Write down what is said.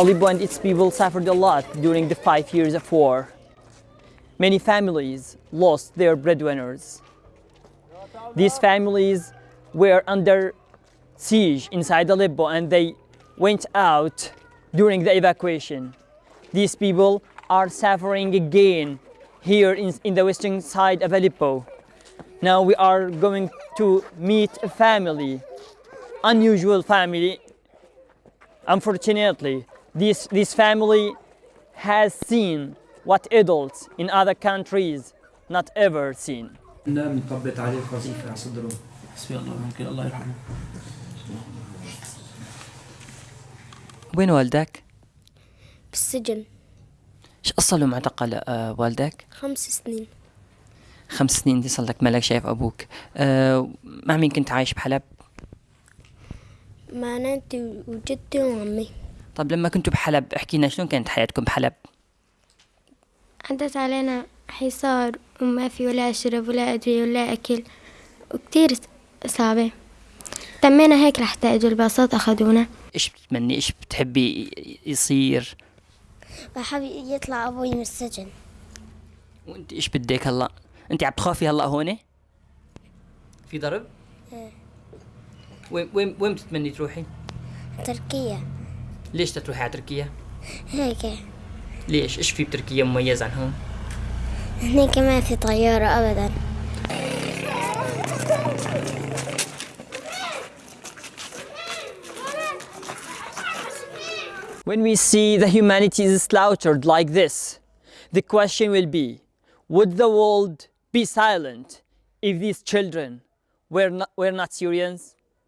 Aleppo and its people suffered a lot during the five years of war. Many families lost their breadwinners. These families were under siege inside Aleppo and they went out during the evacuation. These people are suffering again here in, in the western side of Aleppo. Now we are going to meet a family, unusual family. Unfortunately, this, this family has seen what adults in other countries not ever seen. لا منطبط عليه القذيفة على صدره حسبي الله ممكن الله يرحمه وين والدك؟ بالسجن ايش اصله معتقل آه، والدك؟ خمس سنين خمس سنين دي صار لك مالك شايف ابوك آه، مع مين كنت عايش بحلب؟ مع نانتي وجدتي وعمي طب لما كنتوا بحلب احكي لنا شلون كانت حياتكم بحلب؟ عدت علينا حصار وما في ولا شرب ولا أدوية ولا أكل وكتير صعبة تمينا هيك رح تأجوا الباصات أخذونا إيش بتتمني إيش بتحبي يصير؟ بحب يطلع أبوي من السجن وأنت إيش بدك هلا؟ أنت عم تخافي هلا هون؟ في ضرب؟ إيه. وين وين وين بتتمني تروحي؟ تركيا ليش تروحي على تركيا؟ هيك ليش؟ إيش في بتركيا مميز عن هون؟ هنيك ما في طيارة أبدا When we see the humanity is slaughtered like this, the question will be, would the world be silent if these children were not, were not Syrians?